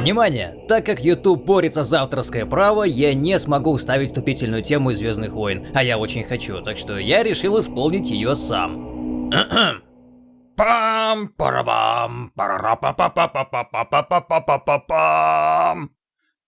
Внимание! Так как YouTube борется за авторское право, я не смогу вставить вступительную тему из Звездных войн, а я очень хочу, так что я решил исполнить ее сам. Пам, парабам, парарапапапапапапапапапапам.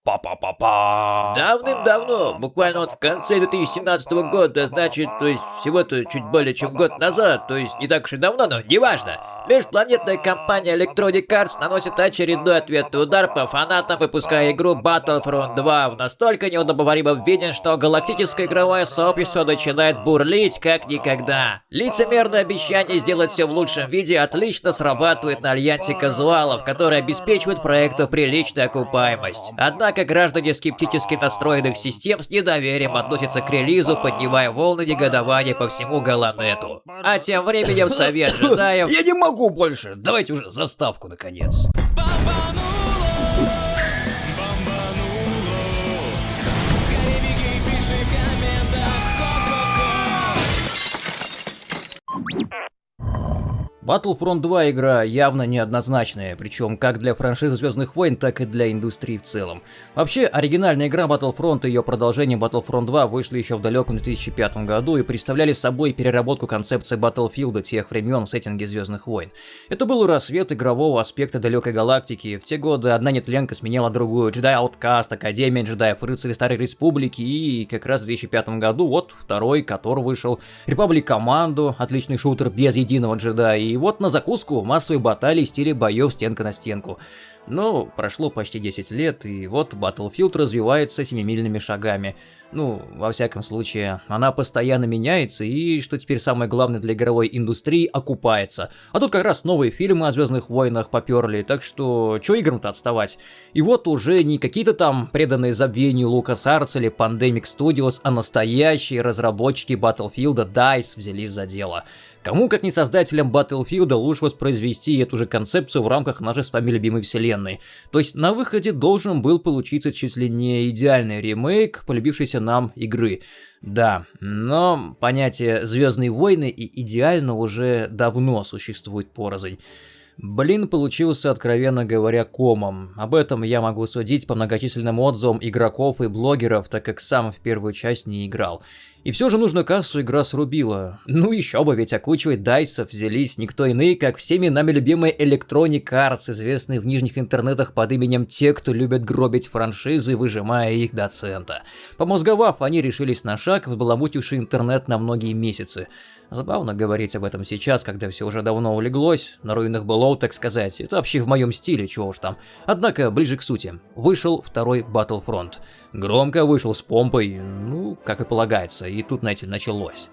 Па-па-па-па. Давным-давно, буквально вот в конце 2017 года, значит, то есть всего-то чуть более чем год назад, то есть не так уж и давно, но неважно. Межпланетная компания Electronic Arts наносит очередной ответный удар по фанатам, выпуская игру Battlefront 2 в настолько неудобоваримом виде, что галактическое игровое сообщество начинает бурлить как никогда. Лицемерное обещание сделать все в лучшем виде отлично срабатывает на альянсе казуалов, которые обеспечивают проекту приличную окупаемость. Однако граждане скептически настроенных систем с недоверием относятся к релизу, поднимая волны негодования по всему Галанету. А тем временем Совет джедаев... Я не могу больше. Давайте уже заставку, наконец. Battlefront 2 игра явно неоднозначная, причем как для франшизы Звездных войн, так и для индустрии в целом. Вообще, оригинальная игра Battlefront и ее продолжение Battlefront 2 вышли еще в далеком 2005 году и представляли собой переработку концепции Battlefield тех времен в сеттинге Звездных войн. Это был рассвет игрового аспекта далекой галактики. В те годы одна нетленка сменяла другую, Jedi Outcast, Академия джедаев, Рыцари Старой Республики и как раз в 2005 году вот второй, который вышел, Republic Commando, отличный шутер без единого джедая и вот на закуску массовые баталии в стиле боев стенка на стенку. Но прошло почти 10 лет, и вот Battlefield развивается семимильными шагами. Ну, во всяком случае, она постоянно меняется, и, что теперь самое главное для игровой индустрии, окупается. А тут как раз новые фильмы о Звездных войнах поперли, так что чё играм-то отставать? И вот уже не какие-то там преданные забвению LucasArts или Pandemic Studios, а настоящие разработчики Battlefield DICE взялись за дело. Кому, как не создателям Battlefield, лучше воспроизвести эту же концепцию в рамках нашей с вами любимой вселенной. То есть на выходе должен был получиться чуть ли не идеальный ремейк полюбившейся нам игры. Да, но понятие «Звездные войны» и «идеально» уже давно существует порознь. Блин получился, откровенно говоря, комом. Об этом я могу судить по многочисленным отзывам игроков и блогеров, так как сам в первую часть не играл. И все же нужную кассу игра срубила. Ну еще бы, ведь окучивать дайсов взялись никто иные, как всеми нами любимые Electronic Arts, известные в нижних интернетах под именем те, кто любят гробить франшизы, выжимая их до цента. Помозговав, они решились на шаг, взбаламутивший интернет на многие месяцы. Забавно говорить об этом сейчас, когда все уже давно улеглось, на руинах былого, так сказать. Это вообще в моем стиле, чего уж там. Однако, ближе к сути. Вышел второй Battlefront. Громко вышел с помпой, ну, как и полагается, и тут, знаете, началось.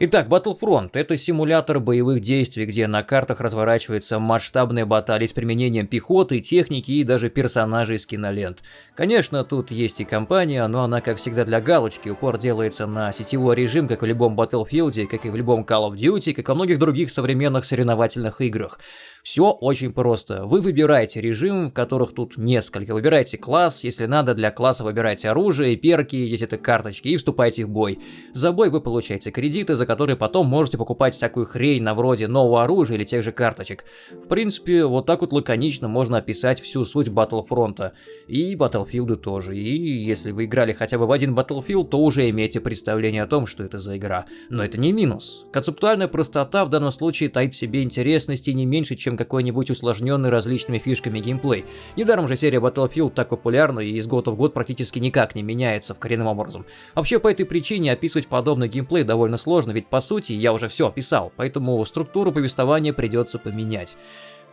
Итак, Battlefront — это симулятор боевых действий, где на картах разворачиваются масштабные баталии с применением пехоты, техники и даже персонажей из кинолент. Конечно, тут есть и компания, но она, как всегда, для галочки. Упор делается на сетевой режим, как в любом Battlefield, как и в любом Call of Duty, как и во многих других современных соревновательных играх. Все очень просто. Вы выбираете режим, в которых тут несколько. Выбираете класс, если надо, для класса выбирайте оружие, перки, если это карточки, и вступайте в бой. За бой вы получаете кредиты, за которые потом можете покупать всякую хрень на вроде нового оружия или тех же карточек. В принципе, вот так вот лаконично можно описать всю суть Battlefront. И Battlefield тоже. И если вы играли хотя бы в один Battlefield, то уже имеете представление о том, что это за игра. Но это не минус. Концептуальная простота в данном случае таит в себе интересности не меньше, чем какой-нибудь усложненный различными фишками геймплей. Недаром же серия Battlefield так популярна и из года в год практически никак не меняется в коренным образом. Вообще по этой причине описывать подобный геймплей довольно сложно, ведь по сути я уже все описал, поэтому структуру повествования придется поменять.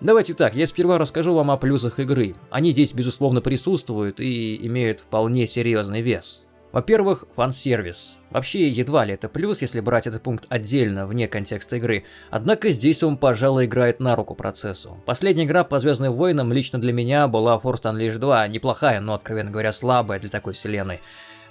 Давайте так, я сперва расскажу вам о плюсах игры. Они здесь безусловно присутствуют и имеют вполне серьезный вес. Во-первых, фан-сервис. Вообще, едва ли это плюс, если брать этот пункт отдельно, вне контекста игры. Однако здесь он, пожалуй, играет на руку процессу. Последняя игра по Звездным войнам лично для меня была Force Unleashed 2. Неплохая, но, откровенно говоря, слабая для такой вселенной.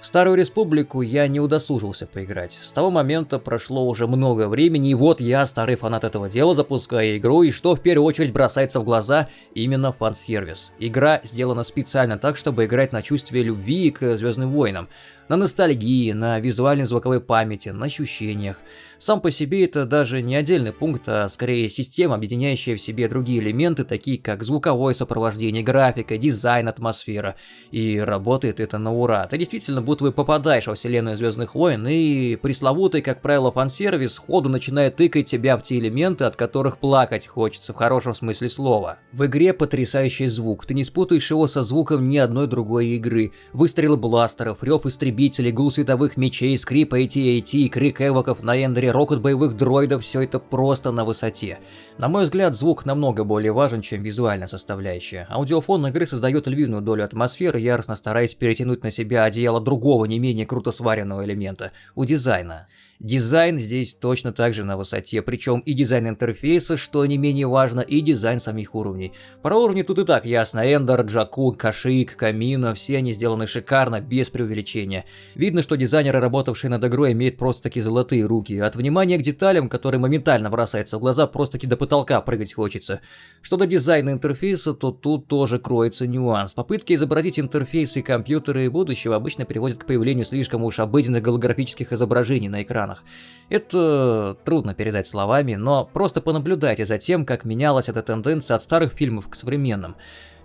Старую Республику я не удосужился поиграть. С того момента прошло уже много времени, и вот я, старый фанат этого дела, запускаю игру, и что в первую очередь бросается в глаза, именно фан-сервис. Игра сделана специально так, чтобы играть на чувстве любви к Звездным войнам. На ностальгии, на визуальной звуковой памяти, на ощущениях. Сам по себе это даже не отдельный пункт, а скорее система, объединяющая в себе другие элементы, такие как звуковое сопровождение, графика, дизайн, атмосфера. И работает это на ура. Ты действительно будто бы попадаешь во вселенную Звездных войн, и пресловутый, как правило, фан-сервис сходу начинает тыкать тебя в те элементы, от которых плакать хочется в хорошем смысле слова. В игре потрясающий звук, ты не спутаешь его со звуком ни одной другой игры. Выстрелы бластеров, рев истребителей, гул световых мечей, скрип AT-AT, крик эвоков на эндере, рокот боевых дроидов, все это просто на высоте. На мой взгляд, звук намного более важен, чем визуальная составляющая. Аудиофон игры создает львиную долю атмосферы, яростно стараясь перетянуть на себя одеяло другого не менее круто сваренного элемента – у дизайна. Дизайн здесь точно так же на высоте, причем и дизайн интерфейса, что не менее важно, и дизайн самих уровней. Про уровни тут и так ясно, Эндор, Джаку, Кашиик, Камино, все они сделаны шикарно, без преувеличения. Видно, что дизайнеры, работавшие над игрой, имеют просто-таки золотые руки. От внимания к деталям, которые моментально бросаются в глаза, просто-таки до потолка прыгать хочется. Что до дизайна интерфейса, то тут тоже кроется нюанс. Попытки изобразить интерфейсы и компьютеры будущего обычно приводят к появлению слишком уж обыденных голографических изображений на экране экранах. Это трудно передать словами, но просто понаблюдайте за тем, как менялась эта тенденция от старых фильмов к современным.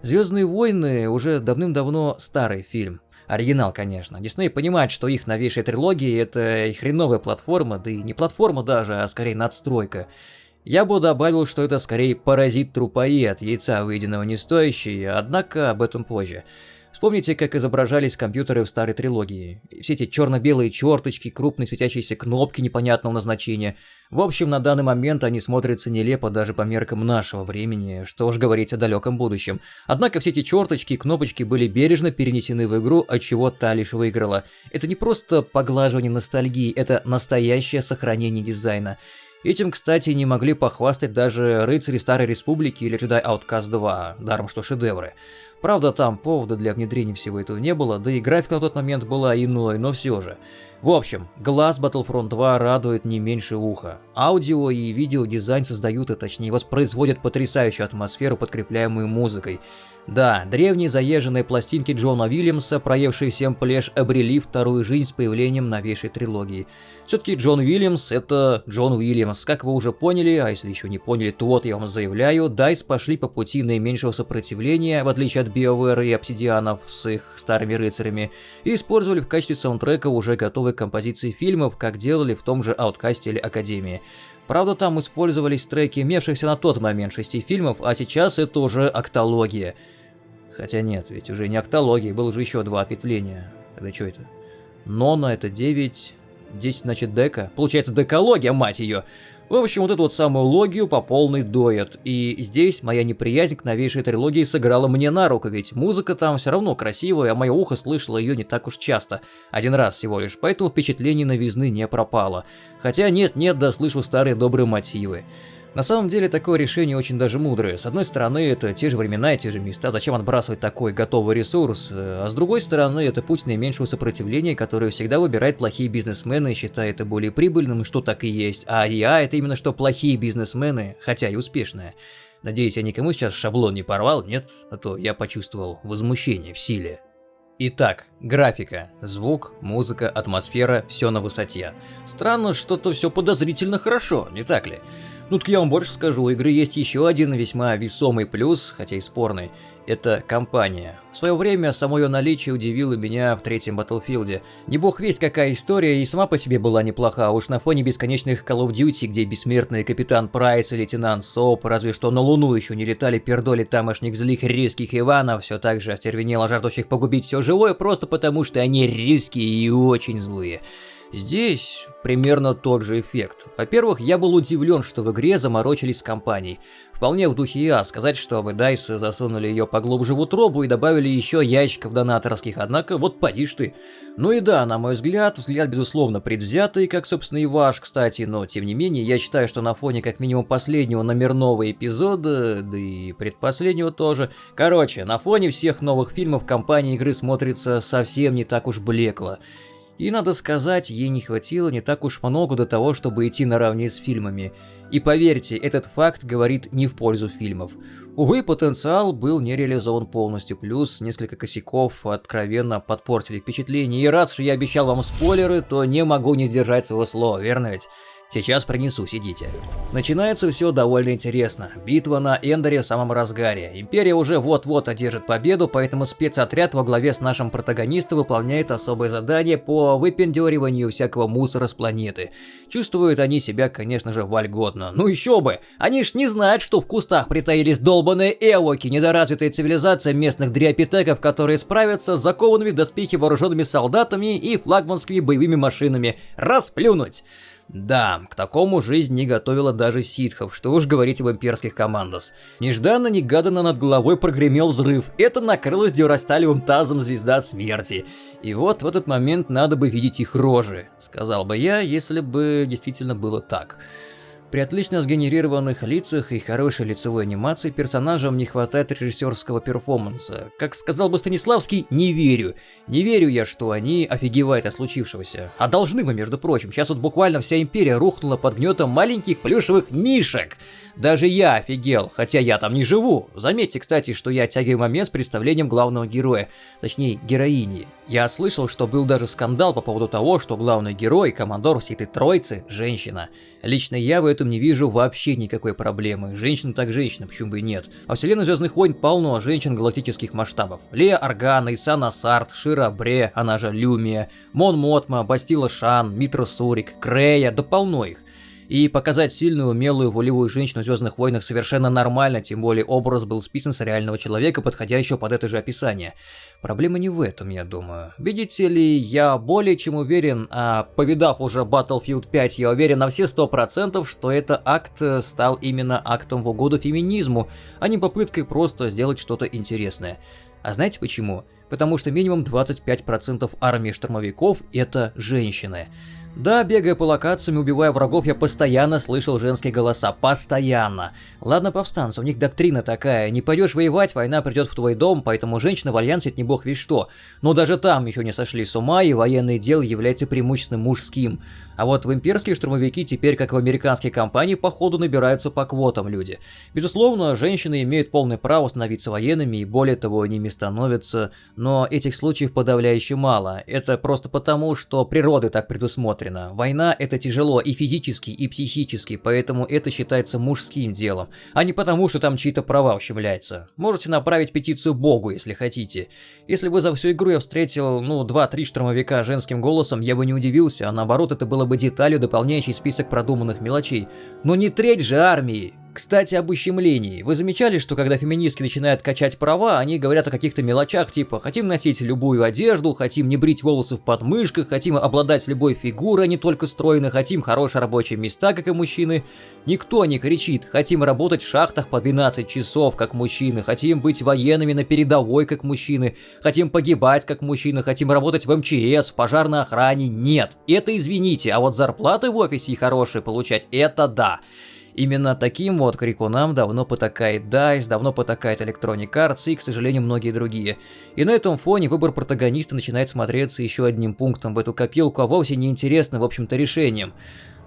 «Звездные войны» уже давным-давно старый фильм. Оригинал, конечно. Дисней понимает, что их новейшая трилогия — это и хреновая платформа, да и не платформа даже, а скорее надстройка. Я бы добавил, что это скорее паразит-трупоед, яйца выеденного не стоящий, однако об этом позже. Вспомните, как изображались компьютеры в старой трилогии. Все эти черно-белые черточки, крупные светящиеся кнопки непонятного назначения. В общем, на данный момент они смотрятся нелепо даже по меркам нашего времени, что уж говорить о далеком будущем. Однако все эти черточки и кнопочки были бережно перенесены в игру, от чего та лишь выиграла. Это не просто поглаживание ностальгии, это настоящее сохранение дизайна. Этим, кстати, не могли похвастать даже рыцари Старой Республики или Jedi Outcast 2, даром что шедевры. Правда, там повода для внедрения всего этого не было, да и графика на тот момент была иной, но все же. В общем, глаз Battlefront 2 радует не меньше уха. Аудио и видео дизайн создают, и точнее воспроизводят потрясающую атмосферу, подкрепляемую музыкой. Да, древние заезженные пластинки Джона Уильямса, проевшие всем плешь, обрели вторую жизнь с появлением новейшей трилогии. Все-таки Джон Уильямс — это Джон Уильямс. Как вы уже поняли, а если еще не поняли, то вот я вам заявляю, DICE пошли по пути наименьшего сопротивления, в отличие от BioWare и Обсидианов с их старыми рыцарями, и использовали в качестве саундтрека уже готовые композиции фильмов, как делали в том же Ауткасте или Академии. Правда, там использовались треки имевшихся на тот момент шести фильмов, а сейчас это уже октология. Хотя нет, ведь уже не октология, было же еще два ответвления. Это что это? Нона это 9, 10 значит дека. Получается декология, мать ее. В общем, вот эту вот самую логию по полной доят. И здесь моя неприязнь к новейшей трилогии сыграла мне на руку, ведь музыка там все равно красивая, а мое ухо слышало ее не так уж часто. Один раз всего лишь, поэтому впечатление новизны не пропало. Хотя нет-нет, да слышу старые добрые мотивы. На самом деле такое решение очень даже мудрое. С одной стороны, это те же времена и те же места, зачем отбрасывать такой готовый ресурс, а с другой стороны, это путь наименьшего сопротивления, который всегда выбирает плохие бизнесмены и считает это более прибыльным, что так и есть. А я это именно что плохие бизнесмены, хотя и успешные. Надеюсь, я никому сейчас шаблон не порвал, нет? А то я почувствовал возмущение в силе. Итак, графика, звук, музыка, атмосфера, все на высоте. Странно, что-то все подозрительно хорошо, не так ли? Ну так я вам больше скажу, у игры есть еще один весьма весомый плюс, хотя и спорный. Это компания. В свое время само ее наличие удивило меня в третьем Battlefield. Не бог весть какая история и сама по себе была неплоха, уж на фоне бесконечных Call of Duty, где бессмертный капитан Прайс и лейтенант Соп, разве что на Луну еще не летали пердоли тамошних злых рисских Иванов, все так же остервенело жаждущих погубить все живое, просто потому что они рисские и очень злые. Здесь примерно тот же эффект. Во-первых, я был удивлен, что в игре заморочились с компанией. Вполне в духе я сказать, что вы Дайсы засунули ее поглубже в утробу и добавили еще ящиков донаторских, однако вот поди ж ты. Ну и да, на мой взгляд, взгляд безусловно предвзятый, как собственно и ваш, кстати, но тем не менее, я считаю, что на фоне как минимум последнего номерного эпизода, да и предпоследнего тоже, короче, на фоне всех новых фильмов компания игры смотрится совсем не так уж блекло. И надо сказать, ей не хватило не так уж много до того, чтобы идти наравне с фильмами. И поверьте, этот факт говорит не в пользу фильмов. Увы, потенциал был не реализован полностью, плюс несколько косяков откровенно подпортили впечатление. И раз уж я обещал вам спойлеры, то не могу не сдержать своего слова, верно ведь? Сейчас принесу, сидите. Начинается все довольно интересно. Битва на Эндере в самом разгаре. Империя уже вот-вот одержит победу, поэтому спецотряд во главе с нашим протагонистом выполняет особое задание по выпендюриванию всякого мусора с планеты. Чувствуют они себя, конечно же, вольготно. Ну еще бы! Они ж не знают, что в кустах притаились долбаные эвоки, недоразвитая цивилизация местных дриопитеков, которые справятся с закованными доспехи вооруженными солдатами и флагманскими боевыми машинами. Расплюнуть! Да, к такому жизнь не готовила даже ситхов, что уж говорить об имперских командос. Нежданно-негаданно над головой прогремел взрыв. Это накрылось дюрасталевым тазом звезда смерти. И вот в этот момент надо бы видеть их рожи, сказал бы я, если бы действительно было так. При отлично сгенерированных лицах и хорошей лицевой анимации персонажам не хватает режиссерского перформанса. Как сказал бы Станиславский, не верю. Не верю я, что они офигевают от случившегося. А должны бы, между прочим. Сейчас вот буквально вся империя рухнула под гнетом маленьких плюшевых мишек. Даже я офигел, хотя я там не живу. Заметьте, кстати, что я оттягиваю момент с представлением главного героя, точнее героини. Я слышал, что был даже скандал по поводу того, что главный герой, командор всей этой троицы, женщина. Лично я в этом не вижу вообще никакой проблемы. Женщина так женщина, почему бы и нет. Во вселенной Звездных войн полно женщин галактических масштабов. Лея Органа, Исана Сарт, Шира Бре, она же Люмия, Мон Мотма, Бастила Шан, Митра Сурик, Крея, да полно их. И показать сильную, умелую, волевую женщину в Звездных войнах совершенно нормально, тем более образ был списан с реального человека, подходящего под это же описание. Проблема не в этом, я думаю. Видите ли, я более чем уверен, а повидав уже Battlefield 5, я уверен на все сто процентов, что этот акт стал именно актом в угоду феминизму, а не попыткой просто сделать что-то интересное. А знаете почему? Потому что минимум 25% армии штурмовиков это женщины. Да, бегая по локациям и убивая врагов, я постоянно слышал женские голоса. Постоянно. Ладно, повстанцы, у них доктрина такая. Не пойдешь воевать, война придет в твой дом, поэтому женщина в альянсе это не бог весь что. Но даже там еще не сошли с ума, и военное дело является преимущественно мужским. А вот в имперские штурмовики теперь, как в американские компании, походу набираются по квотам люди. Безусловно, женщины имеют полное право становиться военными, и более того, ними становятся, но этих случаев подавляюще мало. Это просто потому, что природа так предусмотрена. Война это тяжело и физически, и психически, поэтому это считается мужским делом, а не потому, что там чьи-то права ущемляются. Можете направить петицию Богу, если хотите. Если бы за всю игру я встретил, ну, 2-3 штурмовика женским голосом, я бы не удивился, а наоборот, это было бы деталью, дополняющей список продуманных мелочей. Но не треть же армии! Кстати, об ущемлении. Вы замечали, что когда феминистки начинают качать права, они говорят о каких-то мелочах, типа «хотим носить любую одежду», «хотим не брить волосы в подмышках», «хотим обладать любой фигурой, а не только стройной», «хотим хорошие рабочие места, как и мужчины». Никто не кричит «хотим работать в шахтах по 12 часов, как мужчины», «хотим быть военными на передовой, как мужчины», «хотим погибать, как мужчины», «хотим работать в МЧС, в пожарной охране». Нет, это извините, а вот зарплаты в офисе хорошие получать – это да. Именно таким вот крикунам давно потакает DICE, давно потакает Electronic Arts и, к сожалению, многие другие. И на этом фоне выбор протагониста начинает смотреться еще одним пунктом в эту копилку, а вовсе не интересным, в общем-то, решением.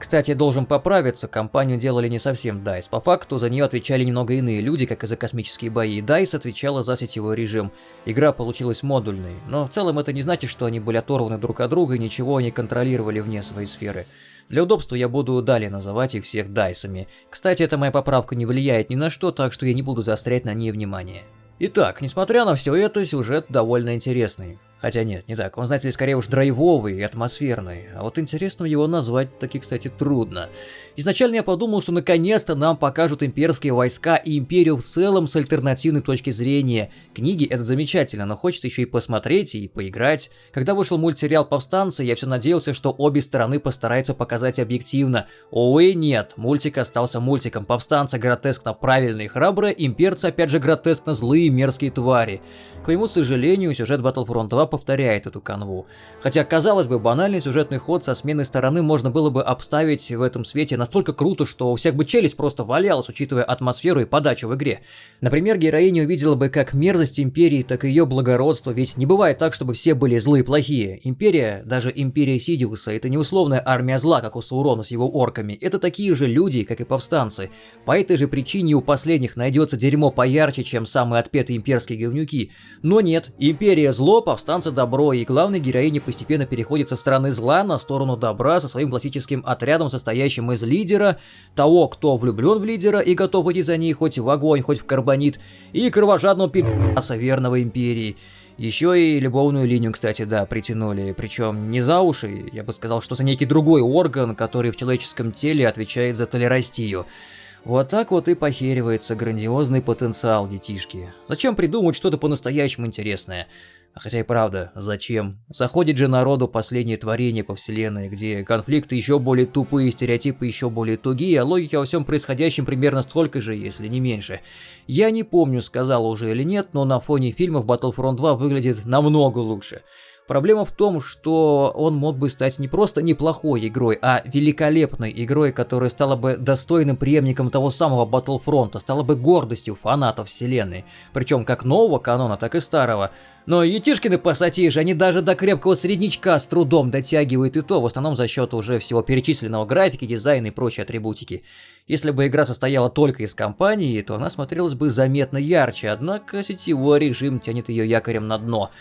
Кстати, должен поправиться, компанию делали не совсем DICE. По факту за нее отвечали немного иные люди, как и за космические бои. DICE отвечала за сетевой режим. Игра получилась модульной, но в целом это не значит, что они были оторваны друг от друга и ничего не контролировали вне своей сферы. Для удобства я буду далее называть их всех дайсами. Кстати, эта моя поправка не влияет ни на что, так что я не буду заострять на ней внимание. Итак, несмотря на все это, сюжет довольно интересный. Хотя нет, не так. Он, знаете ли, скорее уж драйвовый и атмосферный. А вот интересным его назвать таки, кстати, трудно. Изначально я подумал, что наконец-то нам покажут имперские войска и империю в целом с альтернативной точки зрения. Книги это замечательно, но хочется еще и посмотреть и поиграть. Когда вышел мультсериал «Повстанцы», я все надеялся, что обе стороны постараются показать объективно. Увы, нет, мультик остался мультиком. Повстанцы гротескно правильные и храбрые, имперцы опять же гротескно злые и мерзкие твари. К моему сожалению, сюжет Battlefront 2 повторяет эту канву. Хотя, казалось бы, банальный сюжетный ход со сменой стороны можно было бы обставить в этом свете настолько круто, что у всех бы челюсть просто валялась, учитывая атмосферу и подачу в игре. Например, героиня увидела бы как мерзость Империи, так и ее благородство, ведь не бывает так, чтобы все были злые и плохие. Империя, даже Империя Сидиуса, это не условная армия зла, как у Саурона с его орками, это такие же люди, как и повстанцы. По этой же причине у последних найдется дерьмо поярче, чем самые отпетые имперские говнюки. Но нет, Империя зло, повстанцы добро, и главной героиня постепенно переходит со стороны зла на сторону добра со своим классическим отрядом, состоящим из лидера, того, кто влюблен в лидера и готов идти за ней хоть в огонь, хоть в карбонит, и кровожадного пи***аса верного Империи. Еще и любовную линию, кстати, да, притянули. Причем не за уши, я бы сказал, что за некий другой орган, который в человеческом теле отвечает за толерастию. Вот так вот и похеривается грандиозный потенциал детишки. Зачем придумать что-то по-настоящему интересное? Хотя и правда, зачем? Заходит же народу последнее творение по вселенной, где конфликты еще более тупые, стереотипы еще более тугие, а логика во всем происходящем примерно столько же, если не меньше. Я не помню, сказал уже или нет, но на фоне фильмов Battlefront 2 выглядит намного лучше. Проблема в том, что он мог бы стать не просто неплохой игрой, а великолепной игрой, которая стала бы достойным преемником того самого Battlefront, стала бы гордостью фанатов вселенной. Причем как нового канона, так и старого. Но Етишкины пассатижи, они даже до крепкого среднячка с трудом дотягивают и то, в основном за счет уже всего перечисленного графики, дизайна и прочей атрибутики. Если бы игра состояла только из кампании, то она смотрелась бы заметно ярче, однако сетевой режим тянет ее якорем на дно.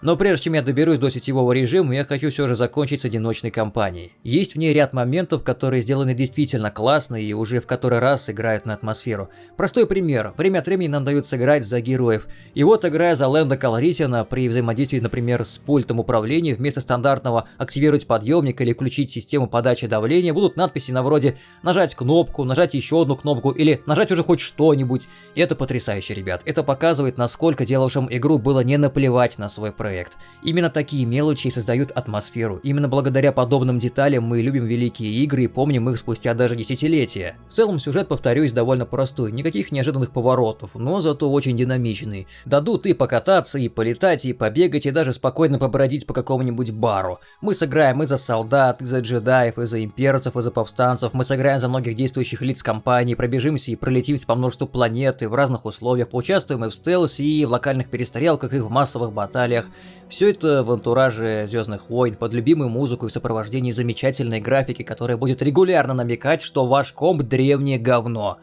Но прежде чем я доберусь до сетевого режима, я хочу все же закончить с одиночной кампанией. Есть в ней ряд моментов, которые сделаны действительно классно и уже в который раз играют на атмосферу. Простой пример. Время от времени нам дают сыграть за героев. И вот играя за Лэнда Калрисина при взаимодействии, например, с пультом управления, вместо стандартного «активировать подъемник» или «включить систему подачи давления» будут надписи на вроде «нажать кнопку», «нажать еще одну кнопку» или «нажать уже хоть что-нибудь». Это потрясающе, ребят. Это показывает, насколько делавшим игру было не наплевать на свой проект проект. Именно такие мелочи создают атмосферу. Именно благодаря подобным деталям мы любим великие игры и помним их спустя даже десятилетия. В целом сюжет, повторюсь, довольно простой, никаких неожиданных поворотов, но зато очень динамичный. Дадут и покататься, и полетать, и побегать, и даже спокойно побродить по какому-нибудь бару. Мы сыграем и за солдат, и за джедаев, и за имперцев, и за повстанцев, мы сыграем за многих действующих лиц компании, пробежимся и пролетимся по множеству планет, и в разных условиях, поучаствуем и в стелсе, и в локальных перестрелках, и в массовых баталиях. Все это в антураже Звездных войн, под любимую музыку и в сопровождении замечательной графики, которая будет регулярно намекать, что ваш комп древнее говно.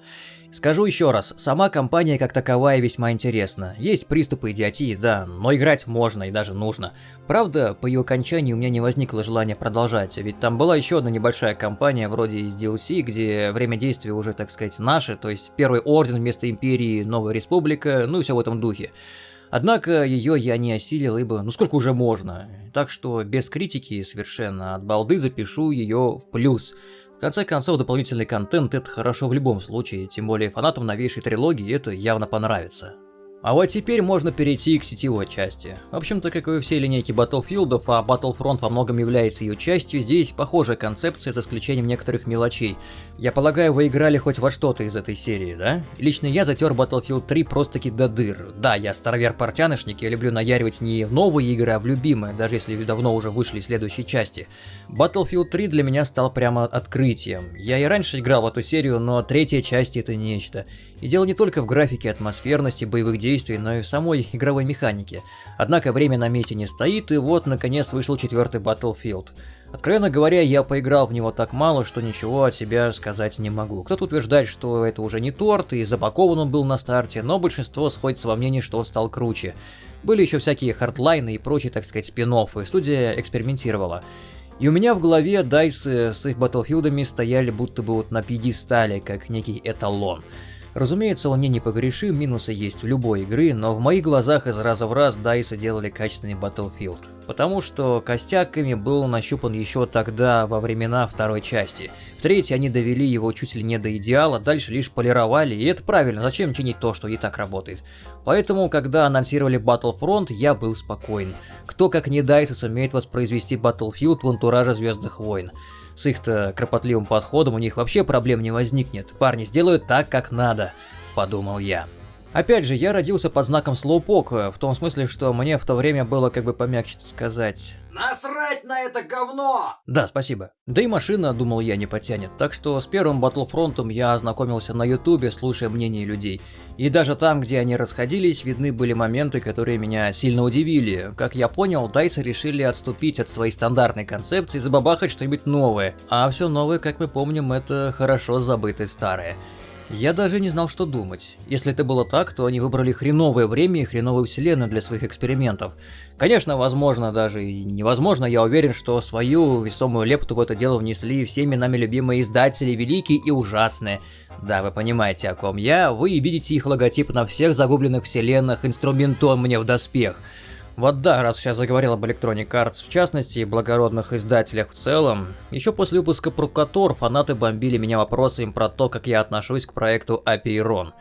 Скажу еще раз, сама компания как таковая весьма интересна. Есть приступы идиотии, да, но играть можно и даже нужно. Правда, по ее окончании у меня не возникло желания продолжать, ведь там была еще одна небольшая компания вроде из DLC, где время действия уже, так сказать, наше, то есть Первый Орден вместо Империи, Новая Республика, ну и все в этом духе. Однако ее я не осилил, ибо ну сколько уже можно. Так что без критики совершенно от балды запишу ее в плюс. В конце концов, дополнительный контент это хорошо в любом случае, тем более фанатам новейшей трилогии это явно понравится. А вот теперь можно перейти к сетевой части. В общем-то, как и все линейки Battlefield, а Battlefront во многом является ее частью, здесь похожая концепция за исключением некоторых мелочей. Я полагаю, вы играли хоть во что-то из этой серии, да? Лично я затер Battlefield 3 просто-таки до дыр. Да, я старовер-портянышник, я люблю наяривать не в новые игры, а в любимые, даже если давно уже вышли следующие части. Battlefield 3 для меня стал прямо открытием. Я и раньше играл в эту серию, но третья часть это нечто. И дело не только в графике, атмосферности, боевых действий, действий, но и в самой игровой механике. Однако время на месте не стоит, и вот наконец вышел четвертый Battlefield. Откровенно говоря, я поиграл в него так мало, что ничего от себя сказать не могу. Кто-то утверждает, что это уже не торт, и запакован он был на старте, но большинство сходится во мнении, что он стал круче. Были еще всякие хардлайны и прочие, так сказать, спин и студия экспериментировала. И у меня в голове дайсы с их батлфилдами стояли будто бы вот на пьедестале, как некий эталон. Разумеется, он не непогрешим, минусы есть у любой игры, но в моих глазах из раза в раз DICE делали качественный Battlefield. Потому что костяками был нащупан еще тогда, во времена второй части. В третьей они довели его чуть ли не до идеала, дальше лишь полировали, и это правильно, зачем чинить то, что и так работает. Поэтому, когда анонсировали Battlefront, я был спокоен. Кто как не DICE сумеет воспроизвести Battlefield в антураже Звездных войн. С их-то кропотливым подходом у них вообще проблем не возникнет. Парни сделают так, как надо, подумал я. Опять же, я родился под знаком слоупока, в том смысле, что мне в то время было, как бы помягче сказать... Насрать на это говно! Да, спасибо. Да и машина, думал я, не потянет. Так что с первым Battlefront я ознакомился на ютубе, слушая мнения людей. И даже там, где они расходились, видны были моменты, которые меня сильно удивили. Как я понял, DICE решили отступить от своей стандартной концепции и забабахать что-нибудь новое. А все новое, как мы помним, это хорошо забытое старое. Я даже не знал, что думать. Если это было так, то они выбрали хреновое время и хреновую вселенную для своих экспериментов. Конечно, возможно, даже и невозможно, я уверен, что свою весомую лепту в это дело внесли всеми нами любимые издатели, великие и ужасные. Да, вы понимаете, о ком я, вы видите их логотип на всех загубленных вселенных, инструментон мне в доспех. Вот да, раз сейчас заговорил об Electronic Arts в частности и благородных издателях в целом, еще после выпуска про Котор фанаты бомбили меня вопросами про то, как я отношусь к проекту Апейрон.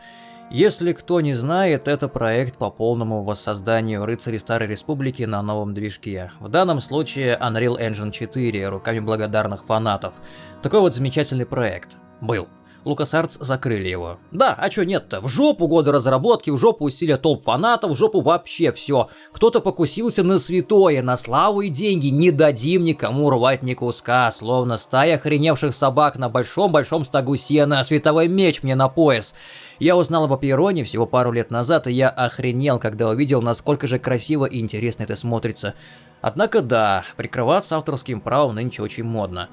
Если кто не знает, это проект по полному воссозданию рыцарей Старой Республики на новом движке. В данном случае Unreal Engine 4 руками благодарных фанатов. Такой вот замечательный проект. Был. LucasArts закрыли его. Да, а чё нет-то? В жопу годы разработки, в жопу усилия толп фанатов, в жопу вообще все. Кто-то покусился на святое, на славу и деньги. Не дадим никому рвать ни куска, словно стая охреневших собак на большом-большом стогу сена, а световой меч мне на пояс. Я узнал об Апироне всего пару лет назад, и я охренел, когда увидел, насколько же красиво и интересно это смотрится. Однако да, прикрываться авторским правом нынче очень модно.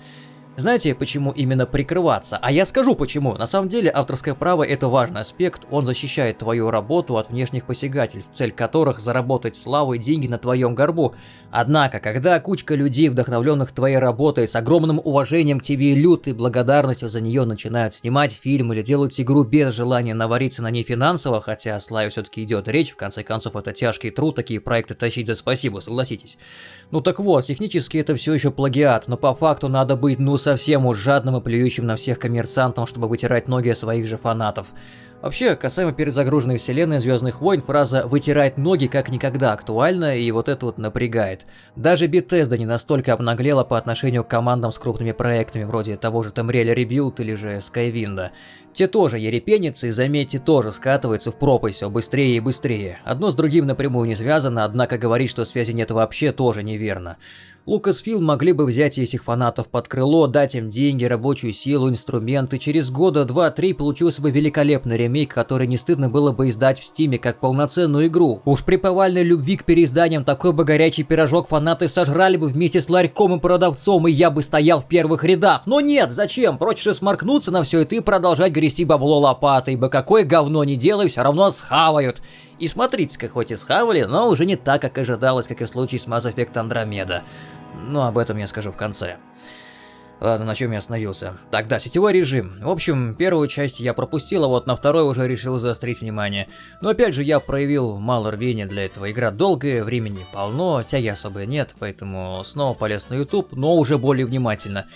Знаете, почему именно прикрываться? А я скажу почему. На самом деле, авторское право это важный аспект, он защищает твою работу от внешних посягательств, цель которых заработать славу и деньги на твоем горбу. Однако, когда кучка людей, вдохновленных твоей работой, с огромным уважением к тебе и лютой благодарностью за нее начинают снимать фильм или делать игру без желания навариться на ней финансово, хотя о славе все-таки идет речь, в конце концов это тяжкий труд такие проекты тащить за спасибо, согласитесь. Ну так вот, технически это все еще плагиат, но по факту надо быть ну совсем уж жадным и плюющим на всех коммерсантам, чтобы вытирать ноги своих же фанатов. Вообще, касаемо перезагруженной вселенной Звездных войн, фраза «вытирает ноги» как никогда актуальна, и вот это вот напрягает. Даже Bethesda не настолько обнаглела по отношению к командам с крупными проектами, вроде того же Tamriel Rebuild или же Skywind. Те тоже ерепенятся и, заметьте, тоже скатываются в пропасть все быстрее и быстрее. Одно с другим напрямую не связано, однако говорить, что связи нет вообще, тоже неверно. Lucasfilm могли бы взять этих фанатов под крыло, дать им деньги, рабочую силу, инструменты. Через года два-три получился бы великолепный ремейк, который не стыдно было бы издать в стиме как полноценную игру. Уж при повальной любви к переизданиям такой бы горячий пирожок фанаты сожрали бы вместе с ларьком и продавцом, и я бы стоял в первых рядах. Но нет, зачем? Проще же сморкнуться на все это и продолжать грести бабло лопатой, ибо какое говно не делай, все равно схавают. И смотрите-ка, хоть и схавали, но уже не так, как ожидалось, как и в случае с Mass Effect Andromeda. Но об этом я скажу в конце. Ладно, на чем я остановился? Так, да, сетевой режим. В общем, первую часть я пропустил, а вот на второй уже решил заострить внимание. Но опять же, я проявил мало рвения для этого. Игра долгая, времени полно, тяги особо нет, поэтому снова полез на YouTube, но уже более внимательно.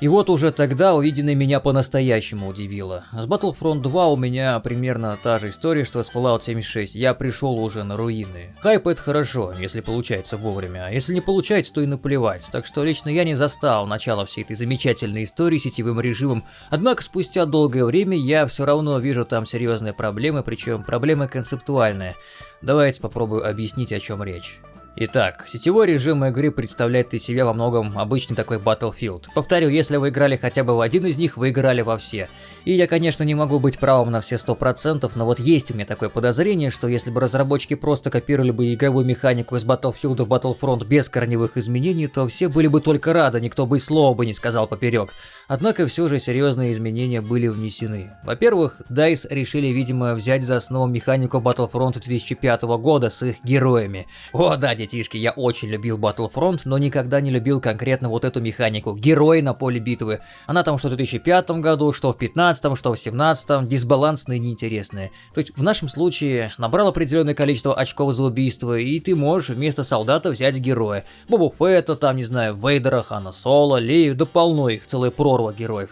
И вот уже тогда увиденное меня по-настоящему удивило. С Battlefront 2 у меня примерно та же история, что с Fallout 76. Я пришел уже на руины. Хайп это хорошо, если получается вовремя, а если не получается, то и наплевать. Так что лично я не застал начало всей этой замечательной истории сетевым режимом. Однако спустя долгое время я все равно вижу там серьезные проблемы, причем проблемы концептуальные. Давайте попробую объяснить, о чем речь. Итак, сетевой режим игры представляет из себя во многом обычный такой Battlefield. Повторю, если вы играли хотя бы в один из них, вы играли во все. И я, конечно, не могу быть правым на все 100%, но вот есть у меня такое подозрение, что если бы разработчики просто копировали бы игровую механику из Battlefield в Battlefront без корневых изменений, то все были бы только рады, никто бы и слова бы не сказал поперек. Однако все же серьезные изменения были внесены. Во-первых, DICE решили, видимо, взять за основу механику Battlefront 2005 года с их героями. О да, детишки, я очень любил Battlefront, но никогда не любил конкретно вот эту механику. Герои на поле битвы. Она там что в 2005 году, что в 2015, что в 2017, дисбалансные и неинтересные. То есть в нашем случае набрал определенное количество очков за убийство, и ты можешь вместо солдата взять героя. Бобу Фетта, там, не знаю, Вейдера, Хана Соло, Лею, да полно их, целая прорва героев.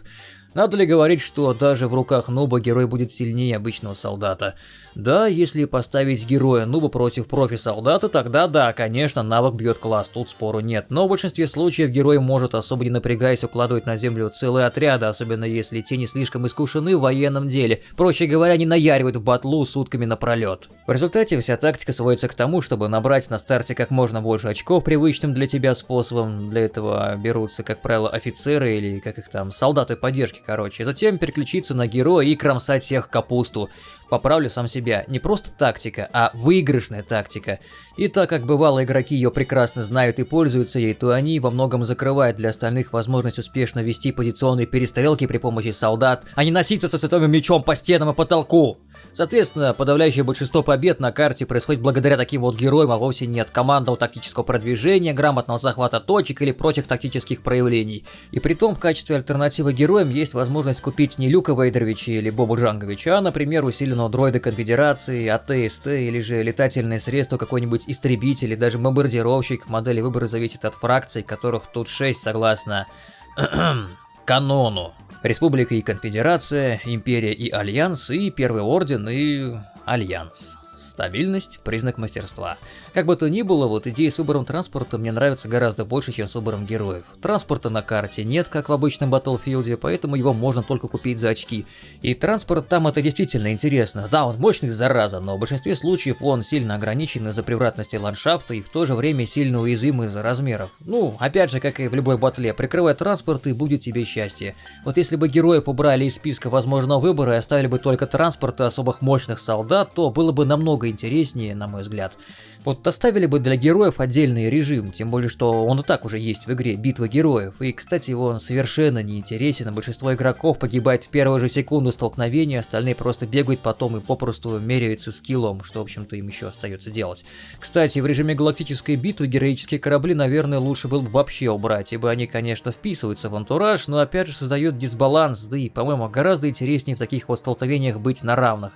Надо ли говорить, что даже в руках нуба герой будет сильнее обычного солдата? Да, если поставить героя нуба против профи-солдата, тогда да, конечно, навык бьет класс, тут спору нет. Но в большинстве случаев герой может, особо не напрягаясь, укладывать на землю целые отряды, особенно если те не слишком искушены в военном деле. Проще говоря, не наяривают в батлу сутками напролет. В результате вся тактика сводится к тому, чтобы набрать на старте как можно больше очков привычным для тебя способом. Для этого берутся, как правило, офицеры или как их там, солдаты поддержки, короче. Затем переключиться на героя и кромсать всех капусту. Поправлю сам себя, не просто тактика, а выигрышная тактика. И так как бывало игроки ее прекрасно знают и пользуются ей, то они во многом закрывают для остальных возможность успешно вести позиционные перестрелки при помощи солдат, а не носиться со световым мечом по стенам и потолку. Соответственно, подавляющее большинство побед на карте происходит благодаря таким вот героям, а вовсе не от командного тактического продвижения, грамотного захвата точек или прочих тактических проявлений. И при том в качестве альтернативы героям есть возможность купить не Люка Вейдеровича или Бобу Джанговича, а, например, усиленного дроида Конфедерации, АТСТ или же летательное средство какой-нибудь истребитель или даже бомбардировщик. Модели выбора зависит от фракций, которых тут 6 согласно канону. Республика и Конфедерация, Империя и Альянс, и Первый Орден, и Альянс. Стабильность – признак мастерства. Как бы то ни было, вот идея с выбором транспорта мне нравится гораздо больше, чем с выбором героев. Транспорта на карте нет, как в обычном Battlefield, поэтому его можно только купить за очки. И транспорт там это действительно интересно. Да, он мощный, зараза, но в большинстве случаев он сильно ограничен из-за превратности ландшафта и в то же время сильно уязвим из-за размеров. Ну, опять же, как и в любой батле, прикрывай транспорт и будет тебе счастье. Вот если бы героев убрали из списка возможного выбора и оставили бы только транспорт и особых мощных солдат, то было бы намного намного интереснее, на мой взгляд. Вот оставили бы для героев отдельный режим, тем более, что он и так уже есть в игре «Битва героев». И, кстати, он совершенно не интересен, большинство игроков погибает в первую же секунду столкновения, остальные просто бегают потом и попросту меряются скиллом, что, в общем-то, им еще остается делать. Кстати, в режиме галактической битвы героические корабли, наверное, лучше было бы вообще убрать, ибо они, конечно, вписываются в антураж, но опять же создают дисбаланс, да и, по-моему, гораздо интереснее в таких вот столкновениях быть на равных.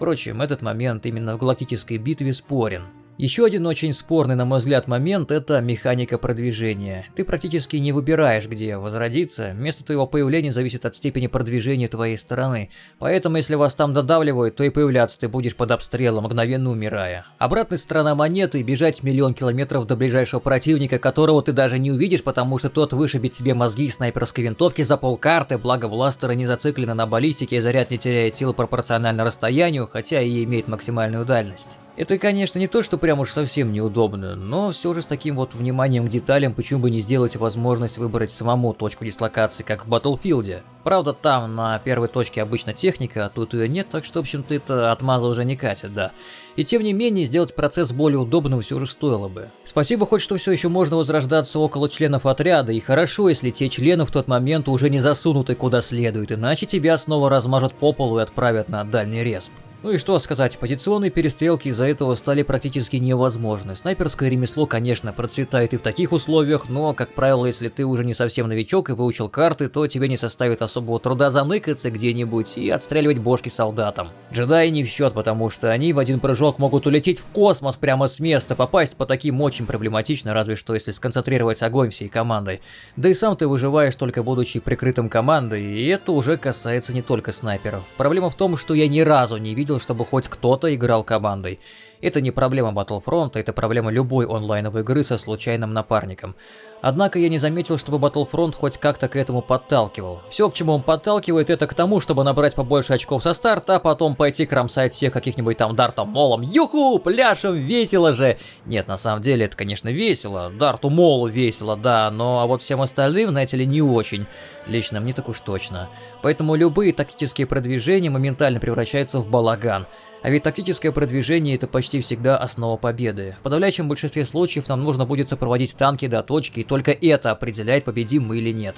Впрочем, этот момент именно в галактической битве спорен. Еще один очень спорный, на мой взгляд, момент – это механика продвижения. Ты практически не выбираешь, где возродиться, место твоего появления зависит от степени продвижения твоей стороны. Поэтому, если вас там додавливают, то и появляться ты будешь под обстрелом, мгновенно умирая. Обратная сторона монеты – бежать миллион километров до ближайшего противника, которого ты даже не увидишь, потому что тот вышибет тебе мозги из снайперской винтовки за полкарты, благо бластеры не зациклены на баллистике и заряд не теряет силы пропорционально расстоянию, хотя и имеет максимальную дальность. Это, конечно, не то, что прям уж совсем неудобно, но все же с таким вот вниманием к деталям почему бы не сделать возможность выбрать самому точку дислокации, как в Battlefield. Правда, там на первой точке обычно техника, а тут ее нет, так что, в общем-то, это отмаза уже не катит, да. И тем не менее, сделать процесс более удобным все же стоило бы. Спасибо хоть, что все еще можно возрождаться около членов отряда, и хорошо, если те члены в тот момент уже не засунуты куда следует, иначе тебя снова размажут по полу и отправят на дальний респ. Ну и что сказать, позиционные перестрелки из-за этого стали практически невозможны. Снайперское ремесло, конечно, процветает и в таких условиях, но, как правило, если ты уже не совсем новичок и выучил карты, то тебе не составит особого труда заныкаться где-нибудь и отстреливать бошки солдатам. Джедаи не в счет, потому что они в один прыжок могут улететь в космос прямо с места, попасть по таким очень проблематично, разве что если сконцентрировать огонь всей командой. Да и сам ты выживаешь только будучи прикрытым командой, и это уже касается не только снайперов. Проблема в том, что я ни разу не видел видел, чтобы хоть кто-то играл командой. Это не проблема Battlefront, это проблема любой онлайновой игры со случайным напарником. Однако я не заметил, чтобы Battlefront хоть как-то к этому подталкивал. Все, к чему он подталкивает, это к тому, чтобы набрать побольше очков со старта, а потом пойти кромсать всех каких-нибудь там Дартом Молом. Юху, пляшем, весело же! Нет, на самом деле это, конечно, весело. Дарту Молу весело, да, но а вот всем остальным, знаете ли, не очень. Лично мне так уж точно. Поэтому любые тактические продвижения моментально превращаются в балаган. А ведь тактическое продвижение это почти всегда основа победы. В подавляющем большинстве случаев нам нужно будет сопроводить танки до точки, только это определяет, победим мы или нет.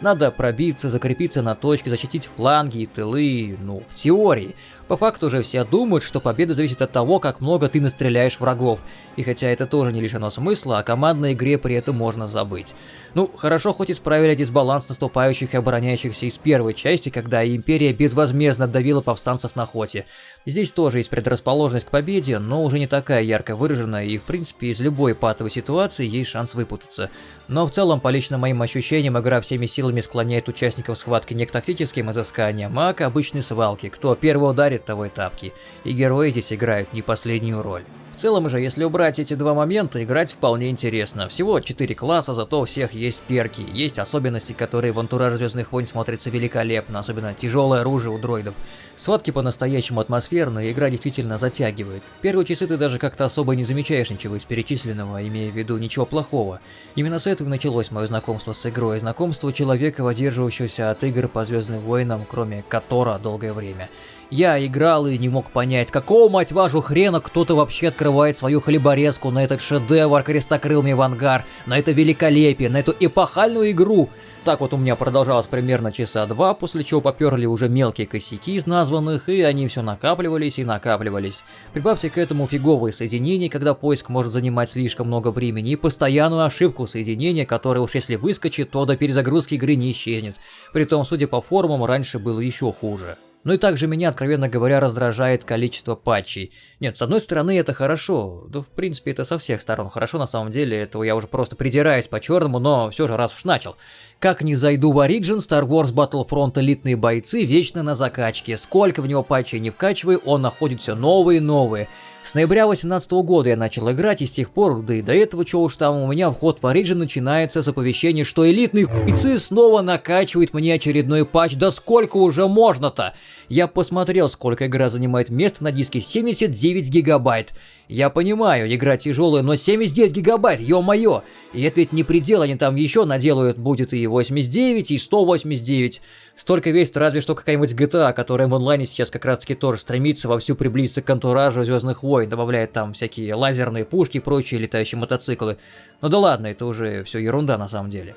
Надо пробиться, закрепиться на точке, защитить фланги и тылы, ну, в теории. По факту же все думают, что победа зависит от того, как много ты настреляешь врагов. И хотя это тоже не лишено смысла, о командной игре при этом можно забыть. Ну, хорошо хоть исправили дисбаланс наступающих и обороняющихся из первой части, когда Империя безвозмездно давила повстанцев на хоте. Здесь тоже есть предрасположенность к победе, но уже не такая ярко выраженная, и в принципе из любой патовой ситуации есть шанс выпутаться. Но в целом, по лично моим ощущениям, игра всеми силами склоняет участников схватки не к тактическим изысканиям, а к обычной свалке, кто первый ударит, и тапки. И герои здесь играют не последнюю роль. В целом же, если убрать эти два момента, играть вполне интересно. Всего 4 класса, зато у всех есть перки, есть особенности, которые в антураже Звездных войн смотрятся великолепно, особенно тяжелое оружие у дроидов. Схватки по-настоящему атмосферные, игра действительно затягивает. В первые часы ты даже как-то особо не замечаешь ничего из перечисленного, имея в виду ничего плохого. Именно с этого началось мое знакомство с игрой, знакомство человека, выдерживающегося от игр по Звездным войнам, кроме Котора долгое время. Я играл и не мог понять, какого, мать вашу, хрена кто-то вообще открывает свою хлеборезку на этот шедевр крестокрылми в ангар, на это великолепие, на эту эпохальную игру. Так вот у меня продолжалось примерно часа два, после чего поперли уже мелкие косяки из названных, и они все накапливались и накапливались. Прибавьте к этому фиговые соединения, когда поиск может занимать слишком много времени, и постоянную ошибку соединения, которая уж если выскочит, то до перезагрузки игры не исчезнет. Притом, судя по форумам, раньше было еще хуже. Ну и также меня, откровенно говоря, раздражает количество патчей. Нет, с одной стороны это хорошо, да в принципе это со всех сторон хорошо, на самом деле этого я уже просто придираюсь по черному, но все же раз уж начал. Как не зайду в Origin, Star Wars Battlefront элитные бойцы вечно на закачке, сколько в него патчей не вкачивай, он находит все новые и новые. С ноября 2018 года я начал играть, и с тех пор, да и до этого, чего уж там, у меня вход в Origin начинается с оповещения, что элитные хуйцы снова накачивает мне очередной патч, да сколько уже можно-то? Я посмотрел, сколько игра занимает место на диске, 79 гигабайт. Я понимаю, игра тяжелая, но 79 гигабайт, ё-моё! И это ведь не предел, они там еще наделают, будет и 89, и 189. Столько весит разве что какая-нибудь GTA, которая в онлайне сейчас как раз таки тоже стремится вовсю приблизиться к антуражу Звездных войн, добавляет там всякие лазерные пушки и прочие летающие мотоциклы. Ну да ладно, это уже все ерунда на самом деле.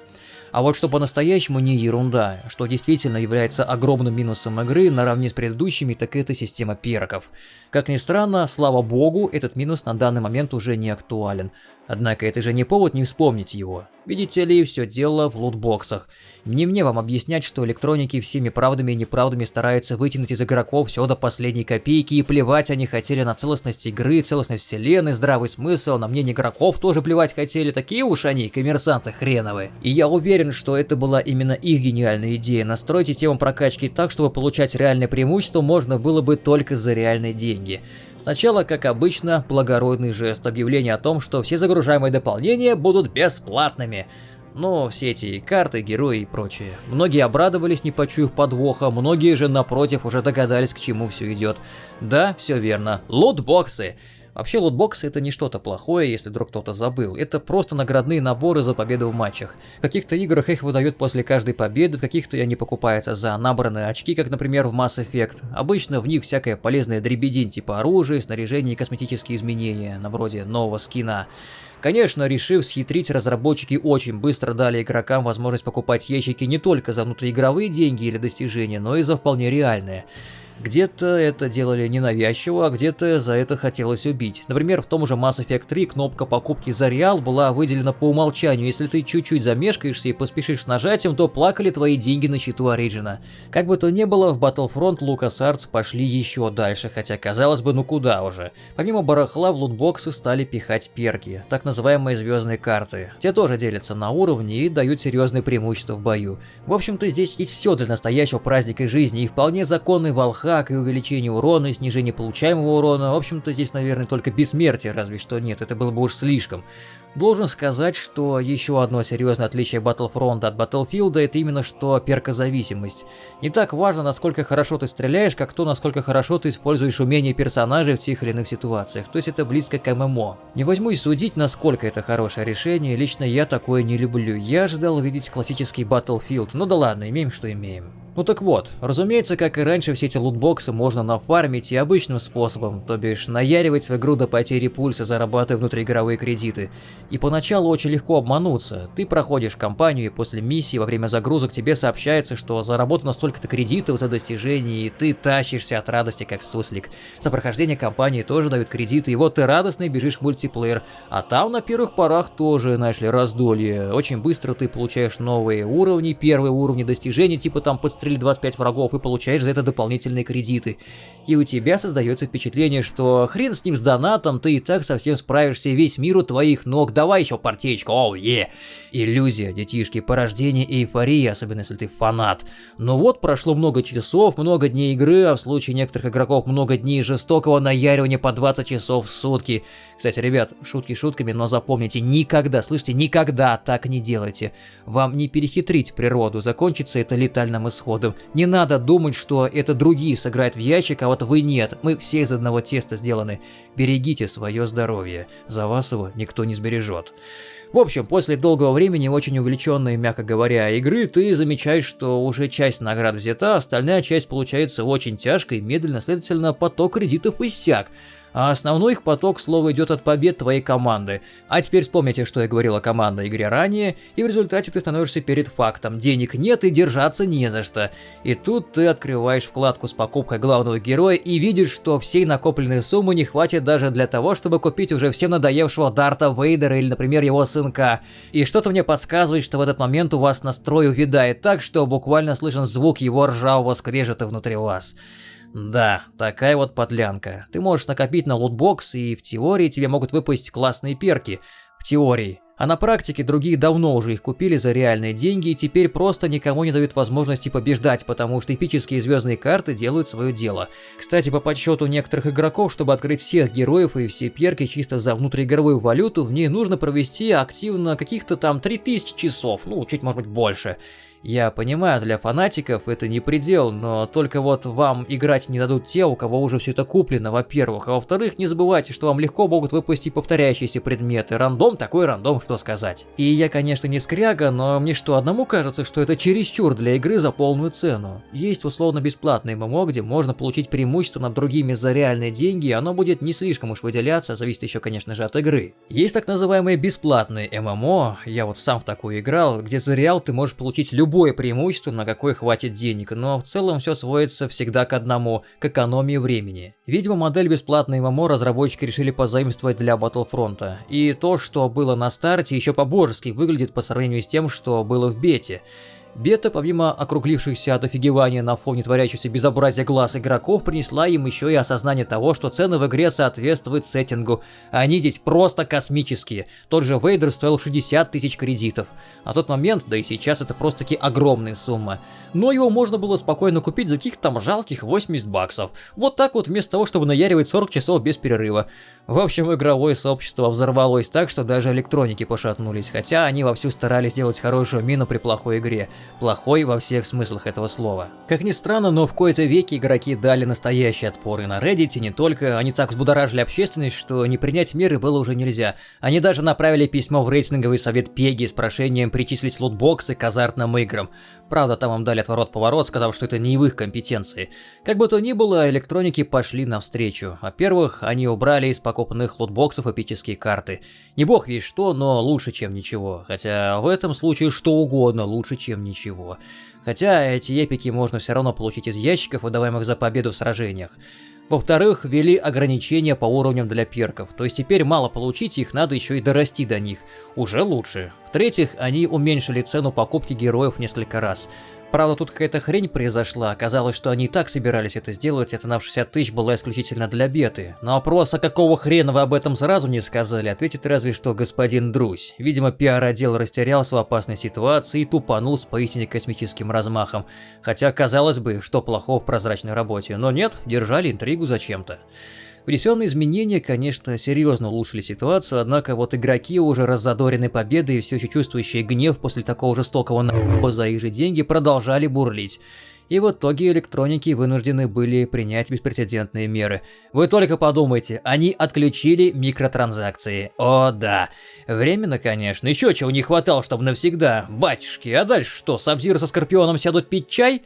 А вот что по-настоящему не ерунда, что действительно является огромным минусом игры наравне с предыдущими, так это система перков. Как ни странно, слава богу, этот минус на данный момент уже не актуален. Однако это же не повод не вспомнить его. Видите ли, все дело в лутбоксах. Не мне вам объяснять, что электроники всеми правдами и неправдами стараются вытянуть из игроков все до последней копейки и плевать они хотели на целостность игры, целостность вселенной, здравый смысл, на мнение игроков тоже плевать хотели, такие уж они, коммерсанты хреновые. И я уверен, что это была именно их гениальная идея, настроить систему прокачки так, чтобы получать реальное преимущество можно было бы только за реальные деньги. Сначала, как обычно, благородный жест объявления о том, что все загружаемые дополнения будут бесплатными. Но все эти карты, герои и прочее. Многие обрадовались, не почуяв подвоха, многие же, напротив, уже догадались, к чему все идет. Да, все верно. Лутбоксы. Вообще лутбоксы это не что-то плохое, если вдруг кто-то забыл. Это просто наградные наборы за победу в матчах. В каких-то играх их выдают после каждой победы, в каких-то они покупаются за набранные очки, как, например, в Mass Effect. Обычно в них всякая полезная дребедень типа оружия, снаряжения и косметические изменения, на вроде нового скина. Конечно, решив схитрить, разработчики очень быстро дали игрокам возможность покупать ящики не только за внутриигровые деньги или достижения, но и за вполне реальные. Где-то это делали ненавязчиво, а где-то за это хотелось убить. Например, в том же Mass Effect 3 кнопка покупки за реал была выделена по умолчанию. Если ты чуть-чуть замешкаешься и поспешишь с нажатием, то плакали твои деньги на счету Ориджина. Как бы то ни было, в Battlefront LucasArts пошли еще дальше, хотя казалось бы, ну куда уже. Помимо барахла в лутбоксы стали пихать перки, так называемые звездные карты. Те тоже делятся на уровни и дают серьезные преимущества в бою. В общем-то, здесь есть все для настоящего праздника жизни и вполне законный волх хак, и увеличение урона, и снижение получаемого урона. В общем-то, здесь, наверное, только бессмертие, разве что нет, это было бы уж слишком. Должен сказать, что еще одно серьезное отличие Battlefront от Battlefield это именно что перкозависимость. Не так важно, насколько хорошо ты стреляешь, как то, насколько хорошо ты используешь умения персонажей в тех или иных ситуациях, то есть это близко к ММО. Не возьмусь судить, насколько это хорошее решение, лично я такое не люблю. Я ожидал увидеть классический Battlefield, ну да ладно, имеем что имеем. Ну так вот, разумеется, как и раньше, все эти лутбоксы можно нафармить и обычным способом, то бишь наяривать в игру до потери пульса, зарабатывая внутриигровые кредиты. И поначалу очень легко обмануться. Ты проходишь кампанию, и после миссии во время загрузок тебе сообщается, что заработано столько-то кредитов за достижение, и ты тащишься от радости как суслик. За прохождение кампании тоже дают кредиты, и вот ты радостно бежишь в мультиплеер. А там на первых порах тоже, знаешь ли, раздолье. Очень быстро ты получаешь новые уровни, первые уровни достижений, типа там подстрелить 25 врагов, и получаешь за это дополнительные кредиты. И у тебя создается впечатление, что хрен с ним с донатом, ты и так совсем справишься, весь мир у твоих ног, давай еще партеечку, оу, е. Иллюзия, детишки, порождение и эйфория, особенно если ты фанат. Но вот прошло много часов, много дней игры, а в случае некоторых игроков много дней жестокого наяривания по 20 часов в сутки. Кстати, ребят, шутки шутками, но запомните, никогда, слышите, никогда так не делайте. Вам не перехитрить природу, закончится это летальным исходом. Не надо думать, что это другие сыграют в ящик, а вот вы нет. Мы все из одного теста сделаны. Берегите свое здоровье. За вас его никто не сбережет. В общем, после долгого времени, очень увлеченной, мягко говоря, игры, ты замечаешь, что уже часть наград взята, остальная часть получается очень тяжкой, медленно, следовательно, поток кредитов иссяк а основной их поток, слово, идет от побед твоей команды. А теперь вспомните, что я говорил о командной игре ранее, и в результате ты становишься перед фактом. Денег нет и держаться не за что. И тут ты открываешь вкладку с покупкой главного героя и видишь, что всей накопленной суммы не хватит даже для того, чтобы купить уже всем надоевшего Дарта Вейдера или, например, его сынка. И что-то мне подсказывает, что в этот момент у вас настрой увядает так, что буквально слышен звук его ржавого скрежета внутри вас. Да, такая вот подлянка. Ты можешь накопить на лутбокс, и в теории тебе могут выпасть классные перки. В теории. А на практике другие давно уже их купили за реальные деньги и теперь просто никому не дают возможности побеждать, потому что эпические звездные карты делают свое дело. Кстати, по подсчету некоторых игроков, чтобы открыть всех героев и все перки чисто за внутриигровую валюту, в ней нужно провести активно каких-то там 3000 часов, ну, чуть может быть больше. Я понимаю, для фанатиков это не предел, но только вот вам играть не дадут те, у кого уже все это куплено, во-первых. А во-вторых, не забывайте, что вам легко могут выпустить повторяющиеся предметы. Рандом такой рандом, что сказать. И я, конечно, не скряга, но мне что, одному кажется, что это чересчур для игры за полную цену. Есть условно бесплатный ММО, где можно получить преимущество над другими за реальные деньги, и оно будет не слишком уж выделяться, зависит еще, конечно же, от игры. Есть так называемые бесплатные ММО, я вот сам в такую играл, где за реал ты можешь получить любой любое преимущество, на какое хватит денег, но в целом все сводится всегда к одному – к экономии времени. Видимо, модель бесплатной ММО разработчики решили позаимствовать для Battlefront. И то, что было на старте, еще по-божески выглядит по сравнению с тем, что было в бете. Бета, помимо округлившихся от офигевания на фоне творящегося безобразия глаз игроков, принесла им еще и осознание того, что цены в игре соответствуют сеттингу. Они здесь просто космические. Тот же Вейдер стоил 60 тысяч кредитов. На тот момент, да и сейчас это просто-таки огромная сумма. Но его можно было спокойно купить за каких-то там жалких 80 баксов. Вот так вот, вместо того, чтобы наяривать 40 часов без перерыва. В общем, игровое сообщество взорвалось так, что даже электроники пошатнулись, хотя они вовсю старались сделать хорошую мину при плохой игре. Плохой во всех смыслах этого слова. Как ни странно, но в кои-то веки игроки дали настоящий отпор и на Reddit, и не только. Они так взбудоражили общественность, что не принять меры было уже нельзя. Они даже направили письмо в рейтинговый совет Пеги с прошением причислить лутбоксы к азартным играм. Правда, там им дали отворот-поворот, сказав, что это не в их компетенции. Как бы то ни было, электроники пошли навстречу. Во-первых, они убрали из покупанных лутбоксов эпические карты. Не бог весь что, но лучше, чем ничего. Хотя в этом случае что угодно лучше, чем ничего. Хотя эти эпики можно все равно получить из ящиков, выдаваемых за победу в сражениях. Во-вторых, ввели ограничения по уровням для перков, то есть теперь мало получить их, надо еще и дорасти до них. Уже лучше. В-третьих, они уменьшили цену покупки героев несколько раз. Правда, тут какая-то хрень произошла. Оказалось, что они и так собирались это сделать, и цена в 60 тысяч была исключительно для беты. На вопрос, а какого хрена вы об этом сразу не сказали, ответит разве что господин Друзь. Видимо, пиар-отдел растерялся в опасной ситуации и тупанул с поистине космическим размахом. Хотя, казалось бы, что плохого в прозрачной работе, но нет, держали интригу зачем-то. Внесенные изменения, конечно, серьезно улучшили ситуацию, однако вот игроки, уже раззадорены победой и все еще чувствующие гнев после такого жестокого на***а за их же деньги, продолжали бурлить. И в итоге электроники вынуждены были принять беспрецедентные меры. Вы только подумайте, они отключили микротранзакции. О да. Временно, конечно, еще чего не хватало, чтобы навсегда. Батюшки, а дальше что, Сабзир со Скорпионом сядут пить чай?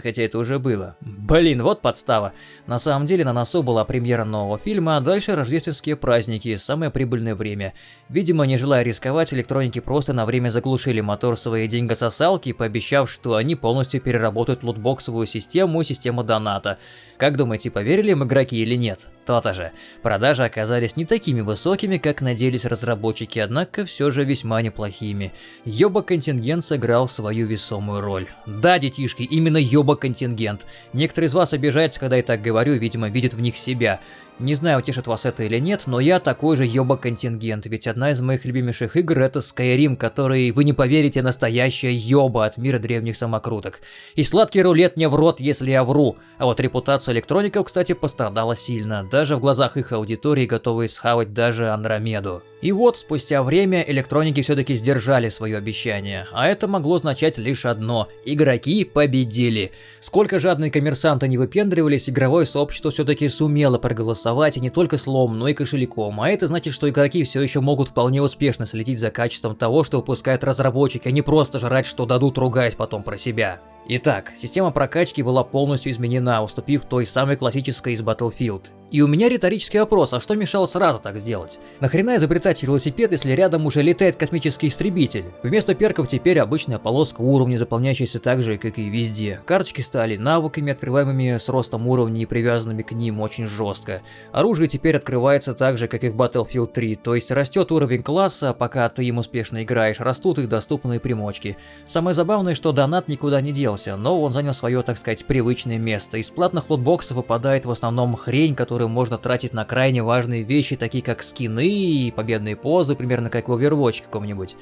Хотя это уже было. Блин, вот подстава. На самом деле на носу была премьера нового фильма, а дальше рождественские праздники, самое прибыльное время. Видимо, не желая рисковать, электроники просто на время заглушили мотор своей деньгососалки, пообещав, что они полностью переработают лутбоксовую систему и систему доната. Как думаете, поверили им игроки или нет? То-то же. Продажи оказались не такими высокими, как надеялись разработчики, однако все же весьма неплохими. Йоба-контингент сыграл свою весомую роль. Да, детишки, именно Йоба-контингент. Некоторые из вас обижаются, когда я так говорю, видимо, видят в них себя. Не знаю, утешит вас это или нет, но я такой же ёба-контингент, ведь одна из моих любимейших игр это Skyrim, который, вы не поверите, настоящая ёба от мира древних самокруток. И сладкий рулет не в рот, если я вру. А вот репутация электроников, кстати, пострадала сильно, даже в глазах их аудитории, готовые схавать даже Андромеду. И вот, спустя время, электроники все-таки сдержали свое обещание, а это могло означать лишь одно – игроки победили. Сколько жадные коммерсанты не выпендривались, игровое сообщество все-таки сумело проголосовать и не только словом, но и кошельком, а это значит, что игроки все еще могут вполне успешно следить за качеством того, что выпускают разработчики, а не просто жрать, что дадут, ругаясь потом про себя. Итак, система прокачки была полностью изменена, уступив той самой классической из Battlefield. И у меня риторический вопрос, а что мешало сразу так сделать? Нахрена изобретать велосипед, если рядом уже летает космический истребитель? Вместо перков теперь обычная полоска уровня, заполняющаяся так же, как и везде. Карточки стали навыками, открываемыми с ростом уровня и привязанными к ним очень жестко. Оружие теперь открывается так же, как и в Battlefield 3, то есть растет уровень класса, пока ты им успешно играешь, растут их доступные примочки. Самое забавное, что донат никуда не делся, но он занял свое, так сказать, привычное место. Из платных лутбоксов выпадает в основном хрень, которую можно тратить на крайне важные вещи, такие как скины и победные позы, примерно как в Overwatch каком-нибудь.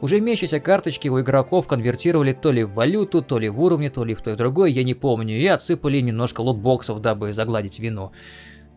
Уже имеющиеся карточки у игроков конвертировали то ли в валюту, то ли в уровни, то ли в то и другое, я не помню, и отсыпали немножко лутбоксов, дабы загладить вину.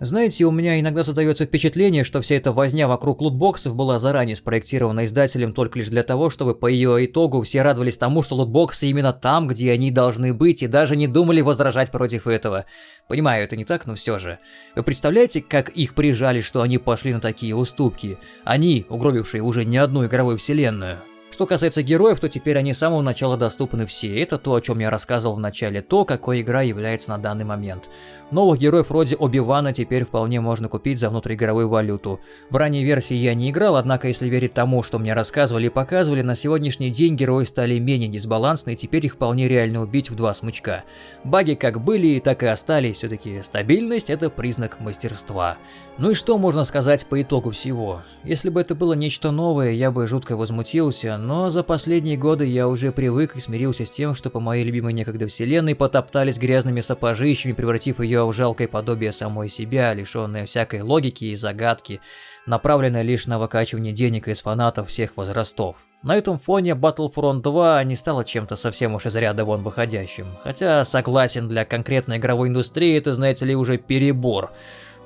Знаете, у меня иногда создается впечатление, что вся эта возня вокруг лутбоксов была заранее спроектирована издателем только лишь для того, чтобы по ее итогу все радовались тому, что лутбоксы именно там, где они должны быть, и даже не думали возражать против этого. Понимаю, это не так, но все же. Вы представляете, как их прижали, что они пошли на такие уступки? Они, угробившие уже не одну игровую вселенную. Что касается героев, то теперь они с самого начала доступны все. Это то, о чем я рассказывал в начале, то, какой игра является на данный момент. Новых героев вроде Оби-Вана теперь вполне можно купить за внутриигровую валюту. В ранней версии я не играл, однако если верить тому, что мне рассказывали и показывали, на сегодняшний день герои стали менее дисбалансны и теперь их вполне реально убить в два смычка. Баги как были, так и остались, все-таки стабильность это признак мастерства. Ну и что можно сказать по итогу всего? Если бы это было нечто новое, я бы жутко возмутился, но за последние годы я уже привык и смирился с тем, что по моей любимой некогда вселенной потоптались грязными сапожищами, превратив ее в жалкое подобие самой себя, лишенное всякой логики и загадки, направленное лишь на выкачивание денег из фанатов всех возрастов. На этом фоне Battlefront 2 не стало чем-то совсем уж из ряда вон выходящим, хотя согласен, для конкретной игровой индустрии это, знаете ли, уже перебор.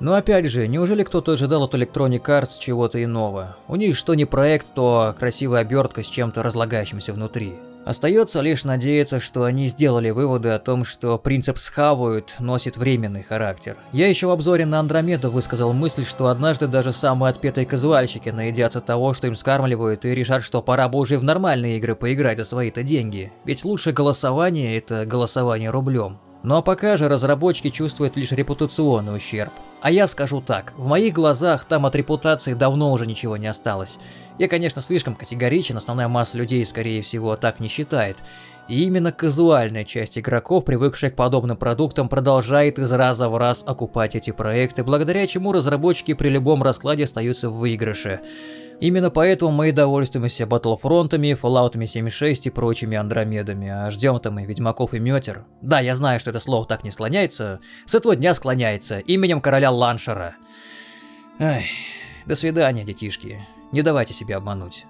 Но опять же, неужели кто-то ожидал от Electronic Arts чего-то иного? У них что не проект, то красивая обертка с чем-то разлагающимся внутри. Остается лишь надеяться, что они сделали выводы о том, что принцип «схавают» носит временный характер. Я еще в обзоре на Андромеду высказал мысль, что однажды даже самые отпетые казуальщики наедятся того, что им скармливают, и решат, что пора бы уже в нормальные игры поиграть за свои-то деньги. Ведь лучшее голосование – это голосование рублем. А пока же разработчики чувствуют лишь репутационный ущерб. А я скажу так, в моих глазах там от репутации давно уже ничего не осталось. Я, конечно, слишком категоричен, основная масса людей, скорее всего, так не считает. И именно казуальная часть игроков, привыкшая к подобным продуктам, продолжает из раза в раз окупать эти проекты, благодаря чему разработчики при любом раскладе остаются в выигрыше. Именно поэтому мы и довольствуемся Батлфронтами, Fallout 76 и прочими Андромедами, а ждем-то мы Ведьмаков и Метер. Да, я знаю, что это слово так не склоняется, с этого дня склоняется, именем короля Ланшера. Ай, до свидания, детишки, не давайте себя обмануть.